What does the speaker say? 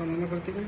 con una cortina.